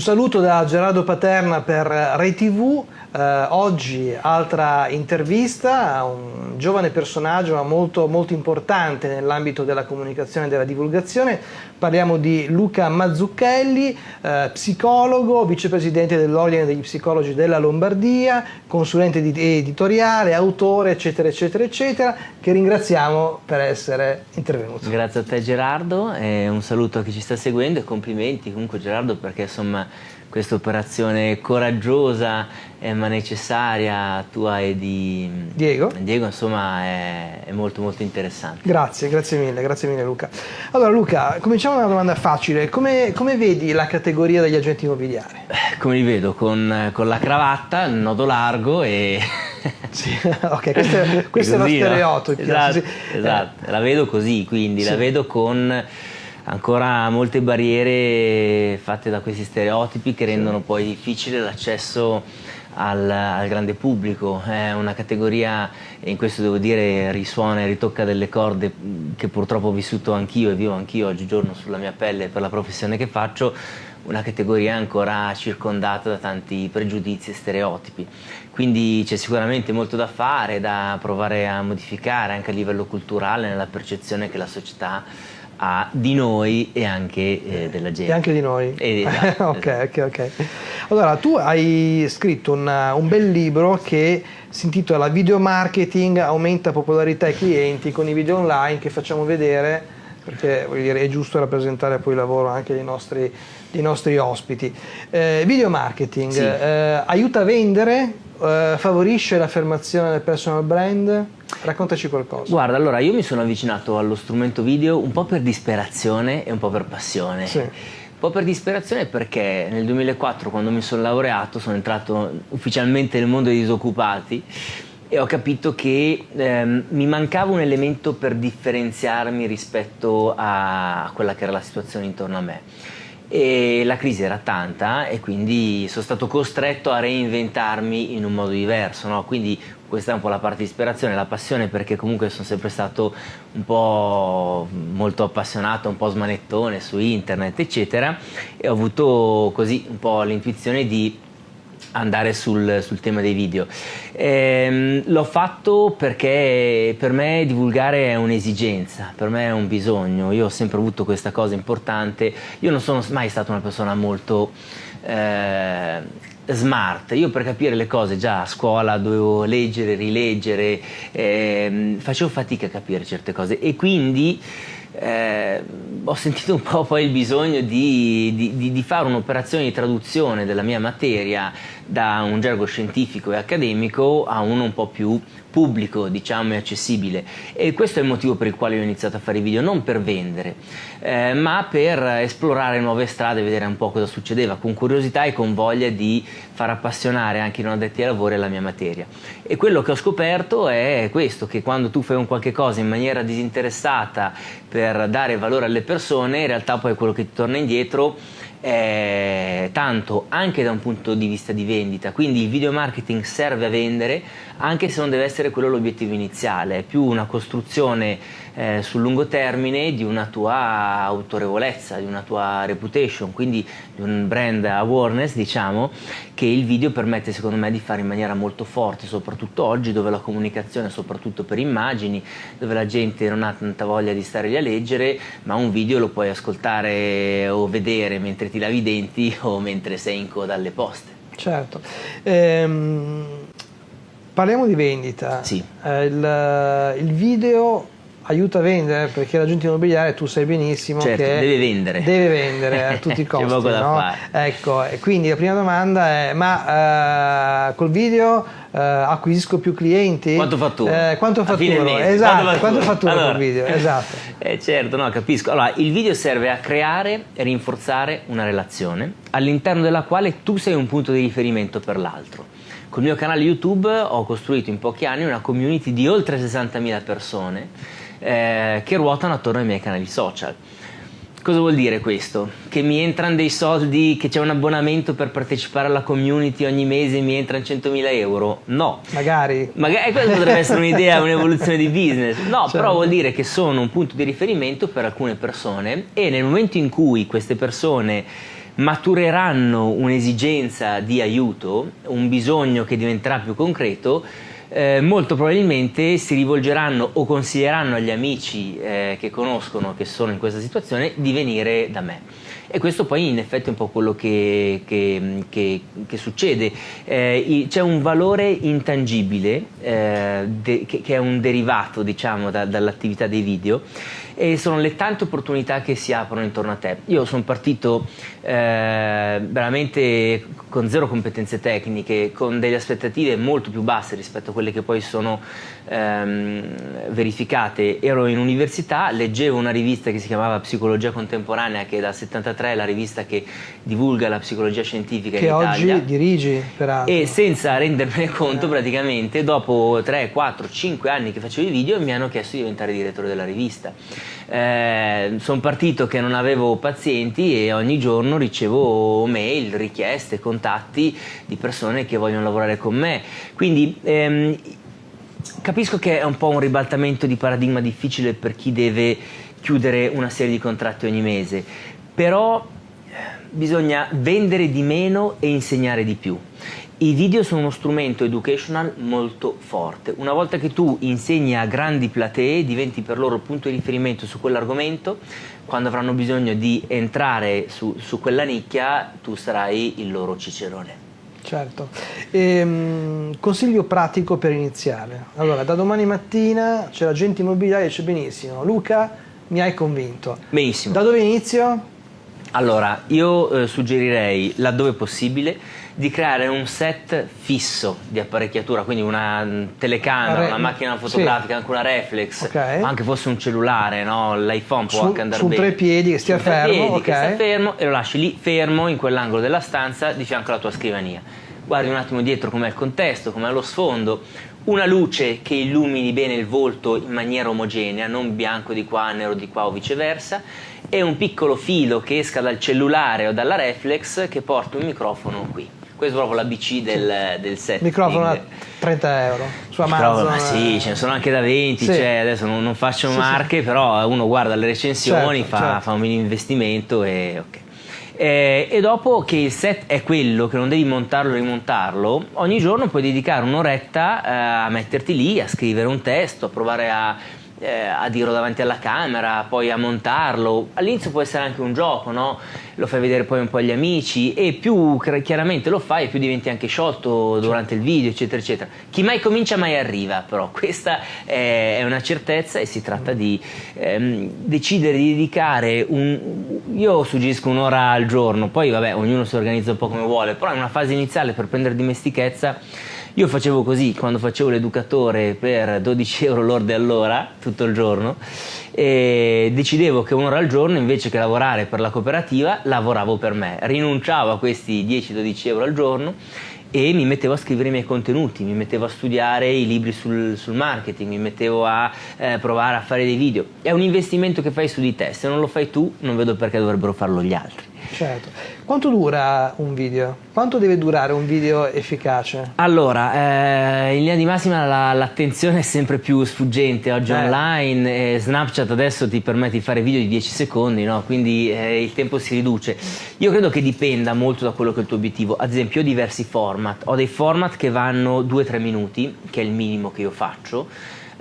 Un saluto da Gerardo Paterna per Rai TV. Eh, oggi altra intervista un giovane personaggio ma molto, molto importante nell'ambito della comunicazione e della divulgazione. Parliamo di Luca Mazzucchelli, eh, psicologo, vicepresidente dell'Ordine degli Psicologi della Lombardia, consulente editoriale, autore, eccetera, eccetera, eccetera, che ringraziamo per essere intervenuto. Grazie a te Gerardo, e un saluto a chi ci sta seguendo e complimenti comunque Gerardo perché insomma questa operazione coraggiosa eh, ma necessaria tua e di Diego, Diego insomma è, è, molto molto interessante. Grazie, grazie mille, grazie mille Luca. Allora Luca, cominciamo da una domanda facile, come, come vedi la categoria degli agenti immobiliari? Eh, come li vedo? Con, con la cravatta, il nodo largo e... sì, ok, questo è, questo così, è lo stereotipo. Esatto, sì. esatto. la vedo così, quindi sì. la vedo con ancora molte barriere fatte da questi stereotipi che rendono poi difficile l'accesso al, al, grande pubblico, è una categoria, e in questo devo dire risuona e ritocca delle corde che purtroppo ho vissuto anch'io e vivo anch'io oggigiorno sulla mia pelle per la professione che faccio, una categoria ancora circondata da tanti pregiudizi e stereotipi. Quindi c'è sicuramente molto da fare, da provare a modificare anche a livello culturale nella percezione che la società ha di noi e anche eh, della gente. E anche di noi. E, esatto, ok, ok, ok. Allora, tu hai scritto una, un bel libro che si intitola Video Marketing aumenta popolarità ai clienti con i video online che facciamo vedere perché dire, è giusto rappresentare poi il lavoro anche dei nostri, dei nostri ospiti. Eh, video marketing sì. eh, aiuta a vendere, eh, favorisce l'affermazione del personal brand? Raccontaci qualcosa. Guarda, allora io mi sono avvicinato allo strumento video un po' per disperazione e un po' per passione. Sì. Un po' per disperazione perché nel 2004 quando mi sono laureato sono entrato ufficialmente nel mondo dei disoccupati e ho capito che ehm, mi mancava un elemento per differenziarmi rispetto a quella che era la situazione intorno a me e la crisi era tanta e quindi sono stato costretto a reinventarmi in un modo diverso, no? quindi questa è un po' la parte di ispirazione, la passione perché comunque sono sempre stato un po' molto appassionato, un po' smanettone su internet eccetera e ho avuto così un po' l'intuizione di andare sul, sul, tema dei video. Ehm, l'ho fatto perché per me divulgare è un'esigenza, per me è un bisogno, io ho sempre avuto questa cosa importante, io non sono mai stata una persona molto eh, smart, io per capire le cose già a scuola dovevo leggere, rileggere, eh, facevo fatica a capire certe cose. E quindi eh, ho sentito un po' poi il bisogno di, di, di fare un'operazione di traduzione della mia materia da un gergo scientifico e accademico a uno un po' più pubblico diciamo e accessibile. E questo è il motivo per il quale ho iniziato a fare i video non per vendere eh, ma per esplorare nuove strade vedere un po' cosa succedeva con curiosità e con voglia di far appassionare anche i non addetti ai lavori alla mia materia. E quello che ho scoperto è questo che quando tu fai un qualche cosa in maniera disinteressata per dare valore alle persone in realtà poi quello che ti torna indietro eh, tanto anche da un punto di vista di vendita, quindi il video marketing serve a vendere anche se non deve essere quello l'obiettivo iniziale, è più una costruzione eh, sul lungo termine di una tua autorevolezza, di una tua reputation, quindi di un brand awareness diciamo che il video permette secondo me di fare in maniera molto forte, soprattutto oggi dove la comunicazione è soprattutto per immagini, dove la gente non ha tanta voglia di stare lì a leggere, ma un video lo puoi ascoltare o vedere mentre ti lavi i denti o mentre sei in coda alle poste. Certo. Ehm, parliamo di vendita. Sì. Eh, il, il video aiuta a vendere perché l'agente immobiliare tu sai benissimo certo, che deve vendere. deve vendere a tutti i costi no? ecco e quindi la prima domanda è ma uh, col video uh, acquisisco più clienti? Quanto fatturo eh, quanto fatturo? esatto quanto fatturo allora, col video? Esatto. Eh, certo no capisco. Allora il video serve a creare e rinforzare una relazione all'interno della quale tu sei un punto di riferimento per l'altro. Col mio canale YouTube ho costruito in pochi anni una community di oltre 60.000 persone eh, che ruotano attorno ai miei canali social. Cosa vuol dire questo? Che mi entrano dei soldi, che c'è un abbonamento per partecipare alla community ogni mese e mi entrano 100.000 euro? No. Magari. Magari questa potrebbe essere un'idea, un'evoluzione di business. No, certo. però vuol dire che sono un punto di riferimento per alcune persone e nel momento in cui queste persone matureranno un'esigenza di aiuto, un bisogno che diventerà più concreto, eh, molto probabilmente si rivolgeranno o consiglieranno agli amici eh, che conoscono, che sono in questa situazione, di venire da me. E questo poi in effetti è un po' quello che, che, che, che succede. Eh, c'è un valore intangibile eh, de, che, è un derivato diciamo, da, dall'attività dei video e sono le tante opportunità che si aprono intorno a te. Io sono partito eh, veramente con zero competenze tecniche, con delle aspettative molto più basse rispetto a quelle che poi sono ehm, verificate. Ero in università, leggevo una rivista che si chiamava Psicologia Contemporanea, che è dal 73 è la rivista che divulga la psicologia scientifica che in Italia. Che oggi dirigi, peraltro. E senza rendermene conto, eh. praticamente, dopo 3, 4, 5 anni che facevo i video, mi hanno chiesto di diventare direttore della rivista eh, sono partito che non avevo pazienti e ogni giorno ricevo mail, richieste, contatti di persone che vogliono lavorare con me. Quindi ehm, capisco che è un po' un ribaltamento di paradigma difficile per chi deve chiudere una serie di contratti ogni mese, però bisogna vendere di meno e insegnare di più. I video sono uno strumento educational molto forte. Una volta che tu insegni a grandi platee, diventi per loro punto di riferimento su quell'argomento, quando avranno bisogno di entrare su, su quella nicchia, tu sarai il loro cicerone. Certo. Ehm, consiglio pratico per iniziare. Allora, da domani mattina c'è l'agente immobiliare e dice benissimo, Luca, mi hai convinto. Benissimo. Da dove inizio? Allora, io eh, suggerirei, laddove possibile, di creare un set fisso di apparecchiatura, quindi una telecamera, una macchina fotografica, sì. anche una reflex, okay. anche fosse un cellulare, no? l'iPhone può su, anche andare su bene. Su tre piedi che stia su fermo, piedi, okay. che stia fermo e lo lasci lì fermo in quell'angolo della stanza di fianco alla tua scrivania. Guardi un attimo dietro com'è il contesto, com'è lo sfondo, una luce che illumini bene il volto in maniera omogenea, non bianco di qua, nero di qua o viceversa, e un piccolo filo che esca dal cellulare o dalla reflex che porta un microfono qui questo è proprio l'ABC del, del setting. Microfono a 30 euro su Amazon. Ma sì, ce ne sono anche da 20, sì. cioè, adesso non, non faccio sì, marche, sì. però uno guarda le recensioni, certo, fa, certo. fa, un mini investimento e ok. Eh, e dopo che il set è quello, che non devi montarlo e rimontarlo, ogni giorno puoi dedicare un'oretta eh, a metterti lì, a scrivere un testo, a provare a eh, a dirlo davanti alla camera, poi a montarlo. All'inizio può essere anche un gioco, no? Lo fai vedere poi un po' agli amici e più chiaramente lo fai, più diventi anche sciolto durante il video, eccetera, eccetera. Chi mai comincia mai arriva, però questa è una certezza e si tratta di ehm, decidere di dedicare un... Io suggerisco un'ora al giorno, poi vabbè, ognuno si organizza un po' come vuole, però in una fase iniziale per prendere dimestichezza io facevo così quando facevo l'educatore per 12 euro lorde all'ora, tutto il giorno, e decidevo che un'ora al giorno invece che lavorare per la cooperativa lavoravo per me, rinunciavo a questi 10-12 euro al giorno e mi mettevo a scrivere i miei contenuti, mi mettevo a studiare i libri sul, sul marketing, mi mettevo a eh, provare a fare dei video. È un investimento che fai su di te, se non lo fai tu non vedo perché dovrebbero farlo gli altri. Certo. Quanto dura un video? Quanto deve durare un video efficace? Allora, eh, in linea di massima la, l'attenzione è sempre più sfuggente oggi eh. online, e Snapchat adesso ti permette di fare video di 10 secondi, no? quindi eh, il tempo si riduce. Io credo che dipenda molto da quello che è il tuo obiettivo, ad esempio ho diversi format, ho dei format che vanno 2-3 minuti, che è il minimo che io faccio,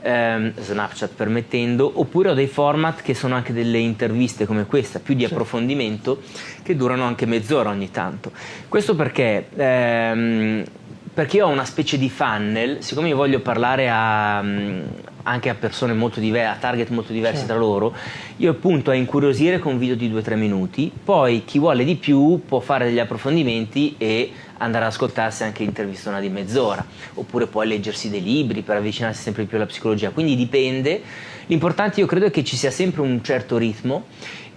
ehm, Snapchat permettendo, oppure ho dei format che sono anche delle interviste come questa, più di approfondimento, che durano anche mezz'ora ogni tanto. Questo perché... Ehm, perché io ho una specie di funnel, siccome io voglio parlare a, anche a persone molto diverse, a target molto diversi certo. tra loro, io appunto a incuriosire con video di 2-3 minuti, poi chi vuole di più può fare degli approfondimenti e andare ad ascoltarsi anche intervistona di mezz'ora, oppure può leggersi dei libri per avvicinarsi sempre più alla psicologia, quindi dipende. L'importante io credo è che ci sia sempre un certo ritmo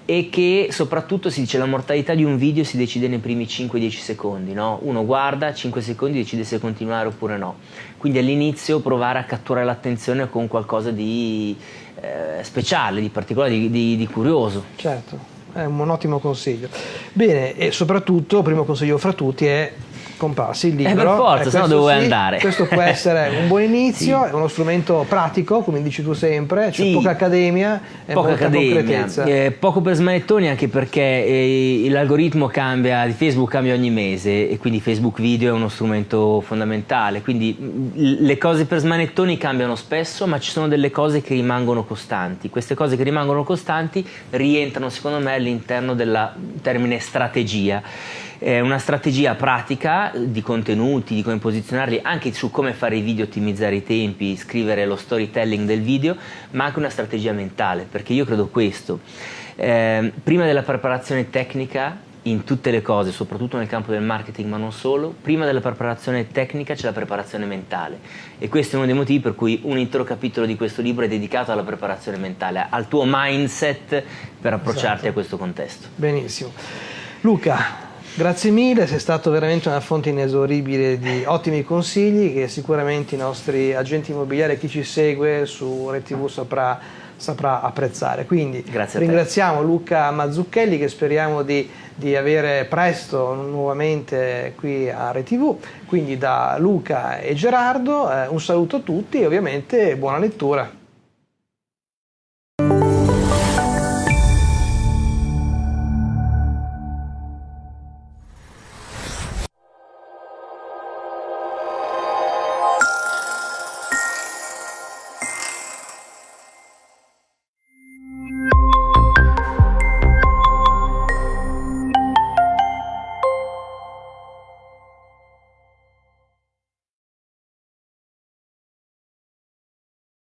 e che soprattutto si dice la mortalità di un video si decide nei primi 5-10 secondi, no? uno guarda 5 secondi decide se continuare oppure no, quindi all'inizio provare a catturare l'attenzione con qualcosa di eh, speciale, di particolare, di, di, di curioso. Certo, è un ottimo consiglio. Bene, e soprattutto, primo consiglio fra tutti è scomparsi il libro. Eh per forza, se no dove sì, andare? Questo può essere un buon inizio, sì. è uno strumento pratico, come dici tu sempre, c'è sì. poca accademia e poca accademia. concretezza. Eh, poco per smanettoni anche perché eh, l'algoritmo cambia, di Facebook cambia ogni mese e quindi Facebook Video è uno strumento fondamentale, quindi le cose per smanettoni cambiano spesso, ma ci sono delle cose che rimangono costanti. Queste cose che rimangono costanti rientrano secondo me all'interno del termine strategia eh, una strategia pratica di contenuti, di come posizionarli, anche su come fare i video, ottimizzare i tempi, scrivere lo storytelling del video, ma anche una strategia mentale, perché io credo questo. Eh, prima della preparazione tecnica in tutte le cose, soprattutto nel campo del marketing, ma non solo, prima della preparazione tecnica c'è la preparazione mentale e questo è uno dei motivi per cui un intero capitolo di questo libro è dedicato alla preparazione mentale, al tuo mindset per approcciarti esatto. a questo contesto. Benissimo. Luca, Grazie mille, sei stato veramente una fonte inesauribile di ottimi consigli che sicuramente i nostri agenti immobiliari, chi ci segue su RTV saprà, saprà apprezzare. Quindi ringraziamo Luca Mazzucchelli che speriamo di, di, avere presto nuovamente qui a RTV. Quindi da Luca e Gerardo eh, un saluto a tutti e ovviamente buona lettura.